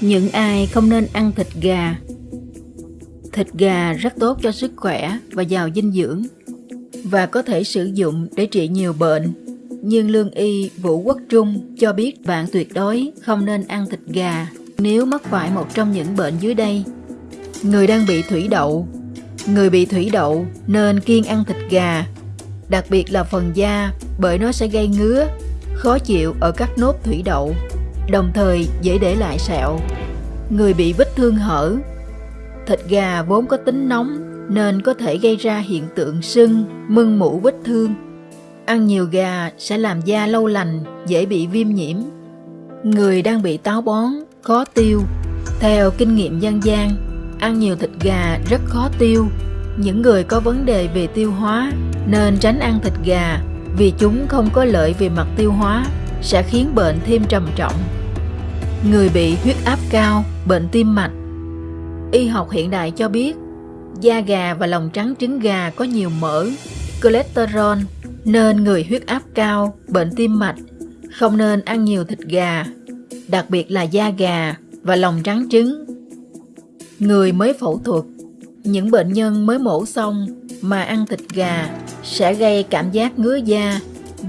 Những ai không nên ăn thịt gà Thịt gà rất tốt cho sức khỏe và giàu dinh dưỡng và có thể sử dụng để trị nhiều bệnh. Nhưng lương y Vũ Quốc Trung cho biết bạn tuyệt đối không nên ăn thịt gà nếu mắc phải một trong những bệnh dưới đây. Người đang bị thủy đậu Người bị thủy đậu nên kiêng ăn thịt gà, đặc biệt là phần da bởi nó sẽ gây ngứa, khó chịu ở các nốt thủy đậu đồng thời dễ để lại sẹo. Người bị vết thương hở Thịt gà vốn có tính nóng nên có thể gây ra hiện tượng sưng, mưng mủ vết thương. Ăn nhiều gà sẽ làm da lâu lành, dễ bị viêm nhiễm. Người đang bị táo bón, khó tiêu. Theo kinh nghiệm dân gian, ăn nhiều thịt gà rất khó tiêu. Những người có vấn đề về tiêu hóa nên tránh ăn thịt gà vì chúng không có lợi về mặt tiêu hóa, sẽ khiến bệnh thêm trầm trọng. Người bị huyết áp cao, bệnh tim mạch Y học hiện đại cho biết da gà và lòng trắng trứng gà có nhiều mỡ, cholesterol nên người huyết áp cao, bệnh tim mạch không nên ăn nhiều thịt gà, đặc biệt là da gà và lòng trắng trứng. Người mới phẫu thuật, những bệnh nhân mới mổ xong mà ăn thịt gà sẽ gây cảm giác ngứa da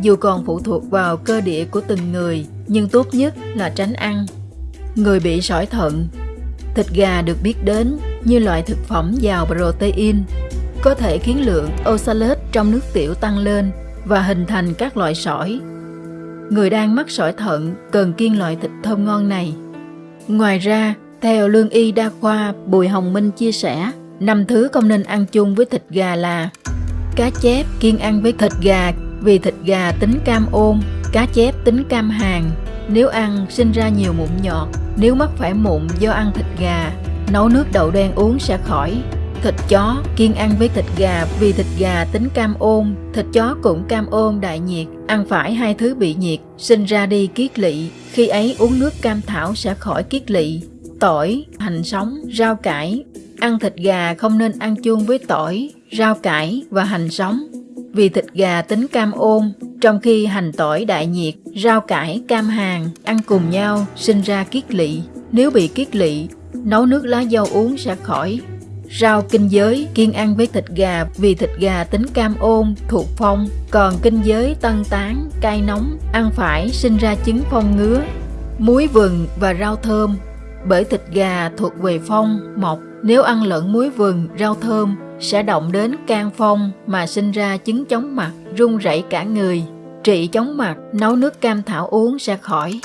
dù còn phụ thuộc vào cơ địa của từng người nhưng tốt nhất là tránh ăn Người bị sỏi thận Thịt gà được biết đến như loại thực phẩm giàu protein, có thể khiến lượng oxalate trong nước tiểu tăng lên và hình thành các loại sỏi. Người đang mắc sỏi thận cần kiêng loại thịt thơm ngon này. Ngoài ra, theo lương y đa khoa Bùi Hồng Minh chia sẻ, năm thứ không nên ăn chung với thịt gà là cá chép kiêng ăn với thịt gà vì thịt gà tính cam ôn, cá chép tính cam hàng, nếu ăn sinh ra nhiều mụn nhọt, nếu mắc phải mụn do ăn thịt gà, nấu nước đậu đen uống sẽ khỏi. Thịt chó kiêng ăn với thịt gà vì thịt gà tính cam ôn, thịt chó cũng cam ôn đại nhiệt, ăn phải hai thứ bị nhiệt, sinh ra đi kiết lỵ, khi ấy uống nước cam thảo sẽ khỏi kiết lỵ. Tỏi, hành sống, rau cải, ăn thịt gà không nên ăn chung với tỏi, rau cải và hành sống. Vì thịt gà tính cam ôn, trong khi hành tỏi đại nhiệt, rau cải, cam hàng ăn cùng nhau sinh ra kiết lỵ. Nếu bị kiết lỵ, nấu nước lá dâu uống sẽ khỏi. Rau kinh giới kiêng ăn với thịt gà vì thịt gà tính cam ôn, thuộc phong, còn kinh giới tân tán, cay nóng, ăn phải sinh ra chứng phong ngứa. Muối vừng và rau thơm bởi thịt gà thuộc về phong, mộc, nếu ăn lẫn muối vừng, rau thơm sẽ động đến can phong mà sinh ra chứng chóng mặt, run rẩy cả người. Trị chóng mặt, nấu nước cam thảo uống sẽ khỏi.